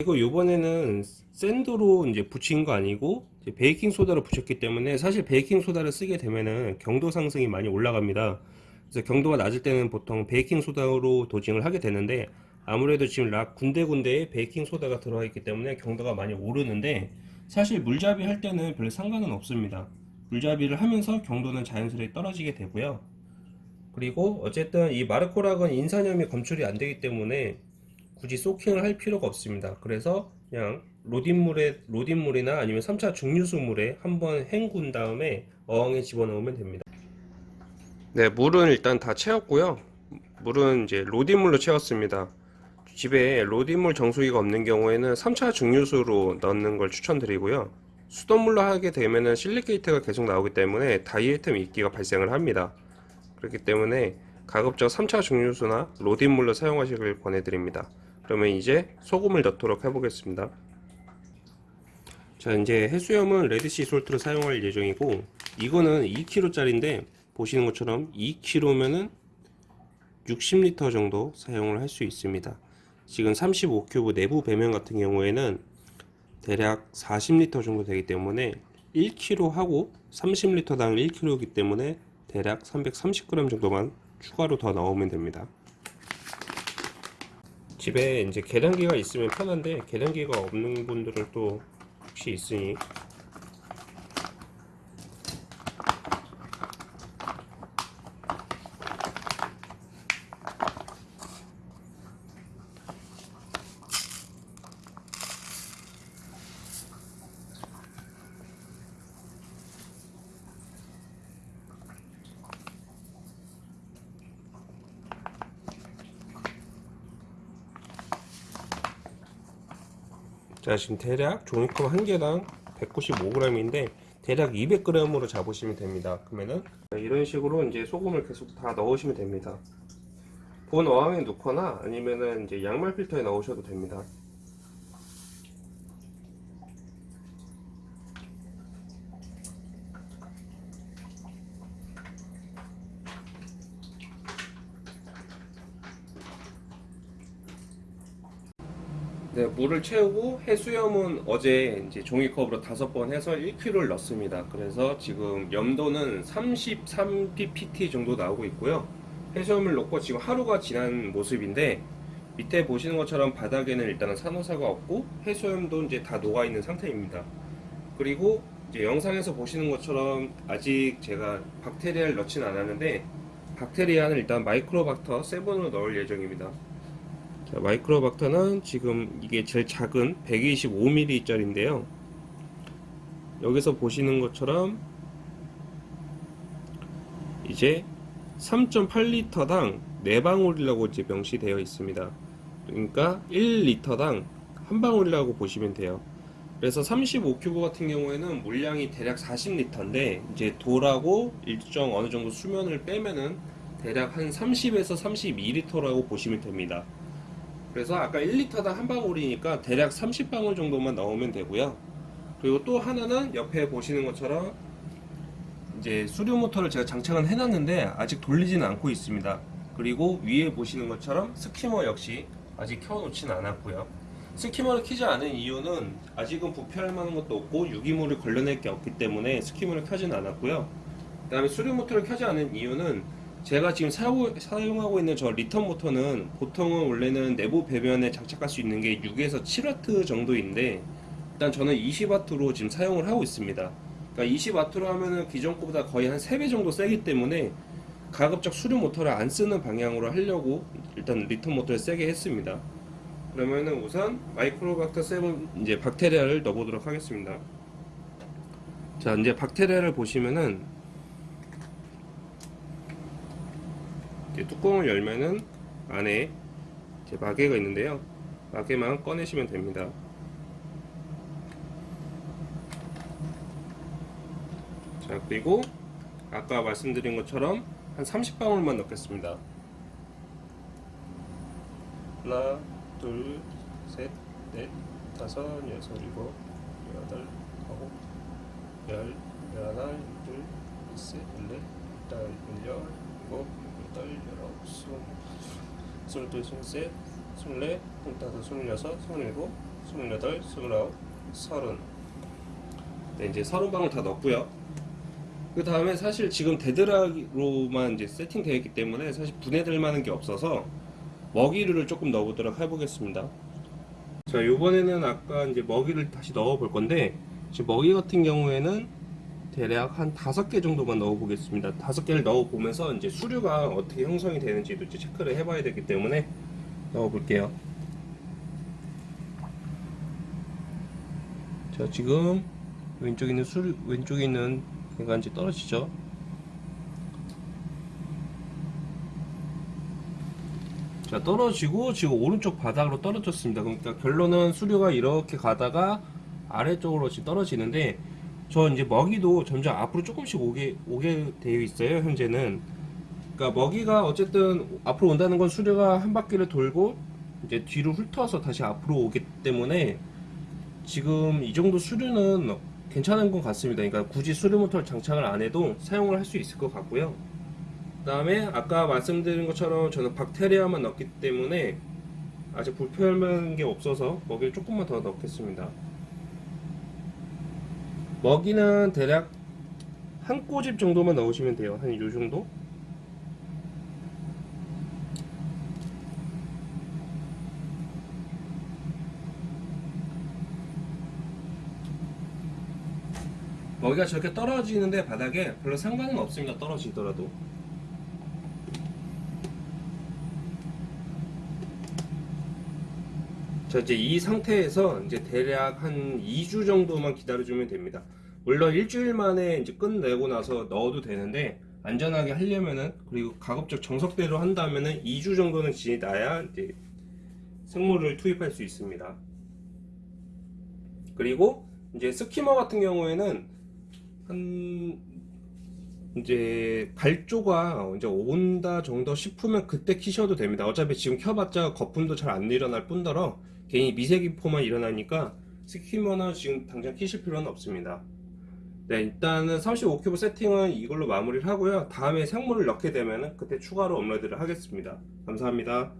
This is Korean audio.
이거 요번에는 sand로 이제 붙인 거 아니고 베이킹 소다로 붙였기 때문에 사실 베이킹 소다를 쓰게 되면은 경도 상승이 많이 올라갑니다. 그래서 경도가 낮을 때는 보통 베이킹 소다로 dosing을 하게 되는데 아무래도 지금 rock 군데군데에 베이킹 소다가 들어가 있기 때문에 경도가 많이 오르는데 사실 물잡이 할 때는 별 상관은 없습니다. 물잡이를 하면서 경도는 자연스레 떨어지게 되고요. 그리고 어쨌든 이 마르코락은 인산염이 검출이 안 되기 때문에 굳이 소킹을 할 필요가 없습니다. 그래서 그냥 로딘물에 로딘물이나 아니면 3차 증류수물에 한번 헹군 다음에 어항에 집어넣으면 됩니다. 네, 물은 일단 다 채웠고요. 물은 이제 로딘물로 채웠습니다. 집에 로딘물 정수기가 없는 경우에는 3차 증류수로 넣는 걸 추천드리고요. 수돗물로 하게 되면은 실리케이트가 계속 나오기 때문에 다이애트 미끼가 발생을 합니다. 그렇기 때문에 가급적 3차 증류수나 로딘물로 사용하시길 권해드립니다. 그러면 이제 소금을 넣도록 해보겠습니다. 자 이제 해수염은 레드시 솔트를 사용할 예정이고 이거는 2kg짜리인데 보시는 것처럼 2kg면은 60리터 정도 사용을 할 수 있습니다. 지금 35큐브 내부 배면 같은 경우에는 대략 40리터 정도 되기 때문에 1kg 하고 30리터당 1kg이기 때문에 대략 330g 정도만 추가로 더 넣으면 됩니다. 집에 이제 계량기가 있으면 편한데 계량기가 없는 분들은 또 혹시 있으니 자 지금 대략 종이컵 한 개당 195g인데 대략 200g으로 잡으시면 됩니다. 그러면은 이런 식으로 이제 소금을 계속 다 넣으시면 됩니다. 본 어항에 넣거나 아니면은 이제 양말 필터에 넣으셔도 됩니다 네, 물을 채우고 해수염은 어제 이제 종이컵으로 다섯 번 해서 1kg를 넣습니다. 그래서 지금 염도는 33ppt 정도 나오고 있고요. 해수염을 넣고 지금 하루가 지난 모습인데 밑에 보시는 것처럼 바닥에는 일단은 산호사가 없고 해수염도 이제 다 녹아 있는 상태입니다. 그리고 이제 영상에서 보시는 것처럼 아직 제가 박테리아를 넣지는 않았는데 박테리아는 일단 마이크로박터 7으로 넣을 예정입니다. 자, 마이크로박터는 지금 이게 제일 작은 125ml 짜리인데요. 여기서 보시는 것처럼 이제 3.8리터당 4방울이라고 이제 명시되어 있습니다. 그러니까 1리터당 한 방울이라고 보시면 돼요. 그래서 35큐브 같은 경우에는 물량이 대략 40리터인데 이제 돌하고 일정 어느 정도 수면을 빼면은 대략 한 30에서 32리터라고 보시면 됩니다. 그래서 아까 1리터당 한 방울이니까 대략 30방울 정도만 넣으면 되고요. 그리고 또 하나는 옆에 보시는 것처럼 이제 수류 모터를 제가 장착은 해놨는데 아직 돌리지는 않고 있습니다. 그리고 위에 보시는 것처럼 skimmer 역시 아직 켜놓지는 않았고요. skimmer를 켜지 않은 이유는 아직은 부패할 만한 것도 없고 유기물을 걸러낼 게 없기 때문에 skimmer를 켜지는 않았고요. 그 다음에 수류 모터를 켜지 않은 이유는 제가 지금 사용, 사용하고 있는 저 return 모터는 보통은 원래는 내부 배면에 장착할 수 있는 게 6에서 7W 정도인데 일단 저는 20W로 지금 사용을 하고 있습니다. 그러니까 20W로 하면은 기존 거보다 거의 한 3배 정도 세기 때문에 가급적 수류 모터를 안 쓰는 방향으로 하려고 일단 return 모터를 세게 했습니다. 그러면은 우선 마이크로박터 7 이제 박테리아를 넣어보도록 하겠습니다. 자 이제 박테리아를 보시면은 이제 뚜껑을 열면은 안에 이제 마개가 있는데요. 마개만 꺼내시면 됩니다. 자 그리고 아까 말씀드린 것처럼 한 30방울만 넣겠습니다. 하나, 둘, 셋, 넷, 다섯, 여섯, 일곱, 여덟, 아홉, 열, 열하나, 열둘, 열셋, 열넷, 열다섯, 열여섯, 일곱, 22, 23, 24, 25, 26, 27, 28, 29, 30 네, 이제 30방을 다 넣었고요. 그 다음에 사실 지금 데드락으로만 이제 세팅되어 있기 때문에 사실 분해될 만한 게 없어서 먹이류를 조금 넣어보도록 해보겠습니다. 자 요번에는 아까 이제 먹이를 다시 넣어 볼 건데 지금 먹이 같은 경우에는 대략 한 다섯 개 정도만 넣어 보겠습니다. 다섯 개를 넣어 보면서 이제 수류가 어떻게 형성이 되는지도 이제 체크를 해 봐야 되기 때문에 넣어 볼게요. 자, 지금 왼쪽에 있는 수류, 왼쪽에 있는 얘가 이제 떨어지죠. 자, 떨어지고 지금 오른쪽 바닥으로 떨어졌습니다. 그러니까 결론은 수류가 이렇게 가다가 아래쪽으로 떨어지는데 저 이제 먹이도 점점 앞으로 조금씩 오게 오게 되어 있어요 현재는. 그러니까 먹이가 어쨌든 앞으로 온다는 건 수류가 한 바퀴를 돌고 이제 뒤로 훑어서 다시 앞으로 오기 때문에 지금 이 정도 수류는 괜찮은 것 같습니다. 그러니까 굳이 수류 모터를 장착을 안 해도 사용을 할 수 있을 것 같고요. 그 다음에 아까 말씀드린 것처럼 저는 박테리아만 넣기 때문에 아직 불편한 게 없어서 먹이를 조금만 더 넣겠습니다 먹이는 대략 한 꼬집 정도만 넣으시면 돼요. 한 요 정도? 먹이가 저렇게 떨어지는데 바닥에 별로 상관은 없습니다. 떨어지더라도. 자 이제 이 상태에서 이제 대략 한 2주 정도만 기다려주면 됩니다. 물론 일주일 만에 이제 끝내고 나서 넣어도 되는데 안전하게 하려면은 그리고 가급적 정석대로 한다면은 2주 정도는 지나야 이제 생물을 투입할 수 있습니다. 그리고 이제 스키머 같은 경우에는 한 이제 발조가 이제 온다 정도 싶으면 그때 키셔도 됩니다. 어차피 지금 켜봤자 거품도 잘 안 일어날 뿐더러 괜히 미세기포만 일어나니까 스키머는 지금 당장 키실 필요는 없습니다. 네, 일단은 35큐브 세팅은 이걸로 마무리를 하고요. 다음에 생물을 넣게 되면 그때 추가로 업로드를 하겠습니다. 감사합니다.